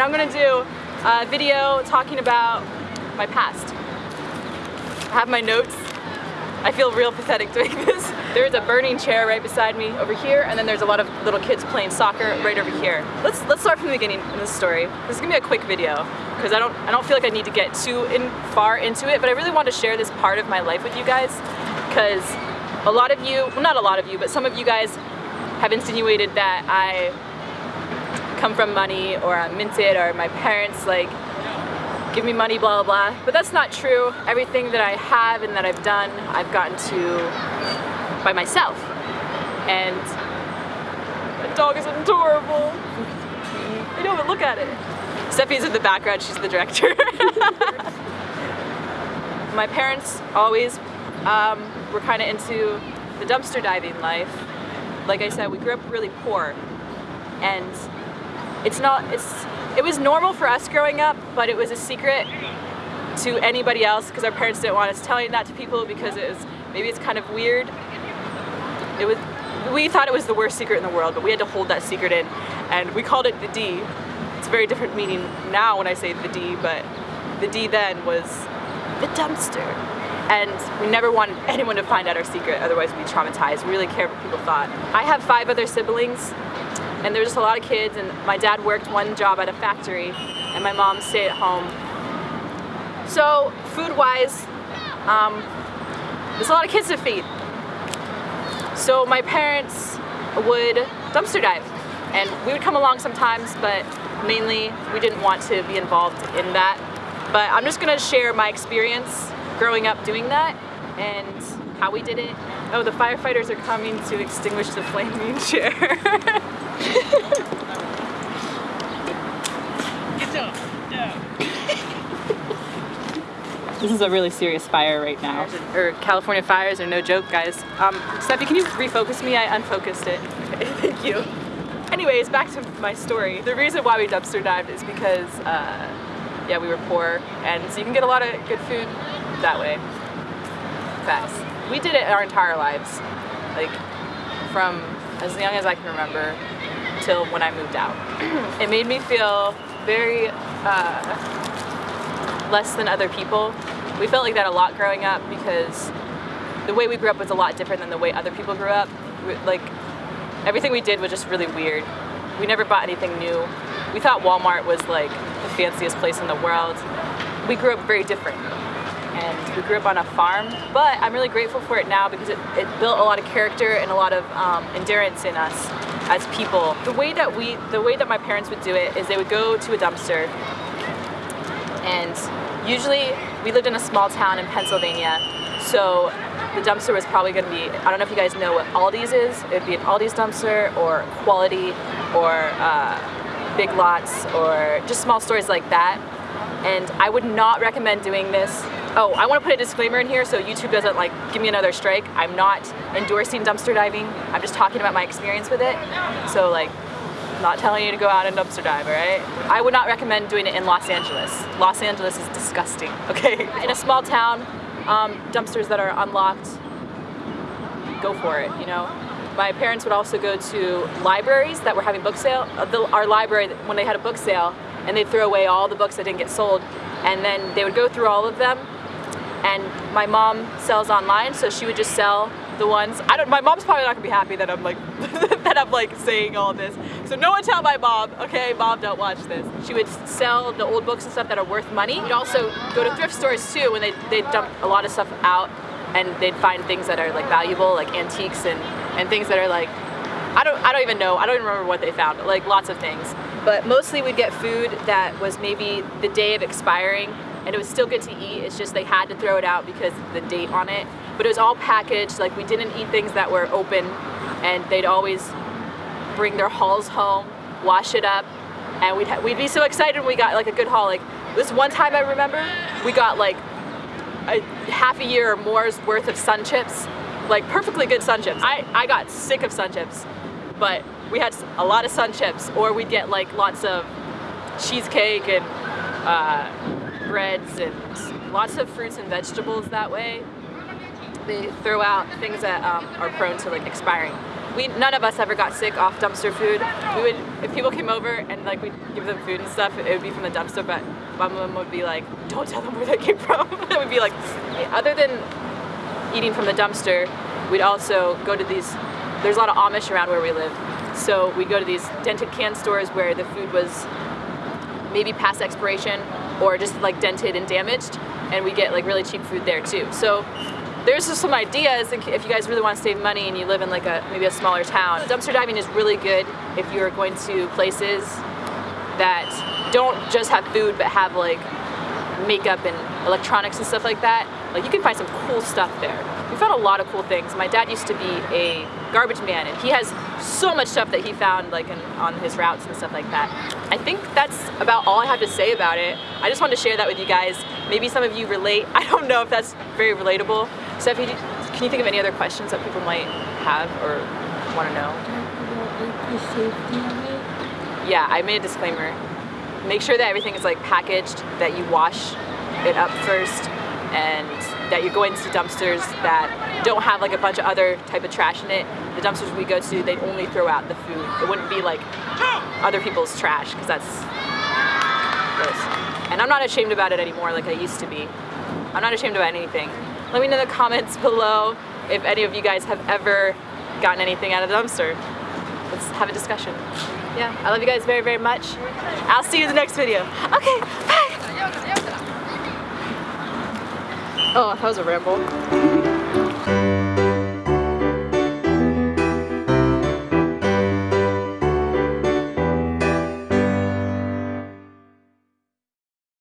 and I'm gonna do a video talking about my past. I have my notes. I feel real pathetic doing this. There's a burning chair right beside me over here, and then there's a lot of little kids playing soccer right over here. Let's let's start from the beginning in this story. This is gonna be a quick video because I don't I don't feel like I need to get too in far into it, but I really want to share this part of my life with you guys because a lot of you, well not a lot of you, but some of you guys have insinuated that I come from money or I'm minted or my parents like give me money, blah, blah, blah. But that's not true. Everything that I have and that I've done, I've gotten to by myself. And the dog is adorable. I know, but look at it. Steffi's in the background, she's the director. my parents always um, were kind of into the dumpster diving life. Like I said, we grew up really poor. And it's not, it's, it was normal for us growing up, but it was a secret to anybody else because our parents didn't want us telling that to people because it was, maybe it's kind of weird. It was, we thought it was the worst secret in the world, but we had to hold that secret in and we called it the D. It's a very different meaning now when I say the D, but the D then was the dumpster. And we never wanted anyone to find out our secret, otherwise we'd be traumatized. We really cared what people thought. I have five other siblings, and there there's just a lot of kids, and my dad worked one job at a factory, and my mom stayed at home. So, food-wise, um, there's a lot of kids to feed. So my parents would dumpster dive, and we would come along sometimes, but mainly we didn't want to be involved in that. But I'm just gonna share my experience growing up doing that and how we did it. Oh, the firefighters are coming to extinguish the flaming chair. Get down, down. This is a really serious fire right now. Or California fires are no joke, guys. Um, Steffi, can you refocus me? I unfocused it. Thank you. Anyways, back to my story. The reason why we dumpster dived is because, uh, yeah, we were poor, and so you can get a lot of good food that way. Facts. We did it our entire lives, like from as young as I can remember till when I moved out. it made me feel very uh, less than other people. We felt like that a lot growing up because the way we grew up was a lot different than the way other people grew up. We, like everything we did was just really weird. We never bought anything new. We thought Walmart was like the fanciest place in the world. We grew up very different and we grew up on a farm, but I'm really grateful for it now because it, it built a lot of character and a lot of um, endurance in us as people. The way that we, the way that my parents would do it is they would go to a dumpster and usually we lived in a small town in Pennsylvania, so the dumpster was probably going to be, I don't know if you guys know what Aldi's is, it'd be an Aldi's dumpster or Quality or uh, Big Lots or just small stores like that. And I would not recommend doing this. Oh, I want to put a disclaimer in here so YouTube doesn't like give me another strike. I'm not endorsing dumpster diving. I'm just talking about my experience with it. So like not telling you to go out and dumpster dive, all right? I would not recommend doing it in Los Angeles. Los Angeles is disgusting, okay? In a small town, um, dumpsters that are unlocked, go for it, you know? My parents would also go to libraries that were having book sale. Uh, our library, when they had a book sale, and they'd throw away all the books that didn't get sold, and then they would go through all of them, and my mom sells online, so she would just sell the ones. I don't. My mom's probably not gonna be happy that I'm like that I'm like saying all this. So no one tell my mom. Okay, mom, don't watch this. She would sell the old books and stuff that are worth money. We'd also go to thrift stores too when they they dump a lot of stuff out and they'd find things that are like valuable, like antiques and and things that are like I don't I don't even know. I don't even remember what they found. Like lots of things. But mostly we'd get food that was maybe the day of expiring and it was still good to eat. It's just they had to throw it out because the date on it. But it was all packaged. Like we didn't eat things that were open, and they'd always bring their hauls home, wash it up, and we'd we'd be so excited when we got like a good haul. Like this one time I remember, we got like a half a year or more's worth of sun chips, like perfectly good sun chips. I I got sick of sun chips, but we had a lot of sun chips, or we'd get like lots of cheesecake and. Uh, breads and lots of fruits and vegetables that way. They throw out things that um, are prone to like expiring. we none of us ever got sick off dumpster food. We would if people came over and like we'd give them food and stuff, it would be from the dumpster. But my mom would be like, "Don't tell them where that came from." it would be like, other than eating from the dumpster, we'd also go to these. There's a lot of Amish around where we live, so we'd go to these dented can stores where the food was maybe past expiration or just like dented and damaged, and we get like really cheap food there too. So there's just some ideas if you guys really want to save money and you live in like a maybe a smaller town. Dumpster diving is really good if you're going to places that don't just have food but have like makeup and electronics and stuff like that. Like you can find some cool stuff there. We found a lot of cool things. My dad used to be a garbage man and he has so much stuff that he found like in, on his routes and stuff like that. I think that's about all I have to say about it. I just wanted to share that with you guys. Maybe some of you relate. I don't know if that's very relatable. Stephanie, can you think of any other questions that people might have or want to know? Yeah, I made a disclaimer. Make sure that everything is like packaged, that you wash it up first, and that you're going to dumpsters that don't have like a bunch of other type of trash in it. The dumpsters we go to, they only throw out the food. It wouldn't be like other people's trash, because that's gross. And I'm not ashamed about it anymore like I used to be. I'm not ashamed about anything. Let me know in the comments below if any of you guys have ever gotten anything out of the dumpster. Let's have a discussion. Yeah, I love you guys very, very much. I'll see you in the next video. Okay, bye! Oh, that was a ramble.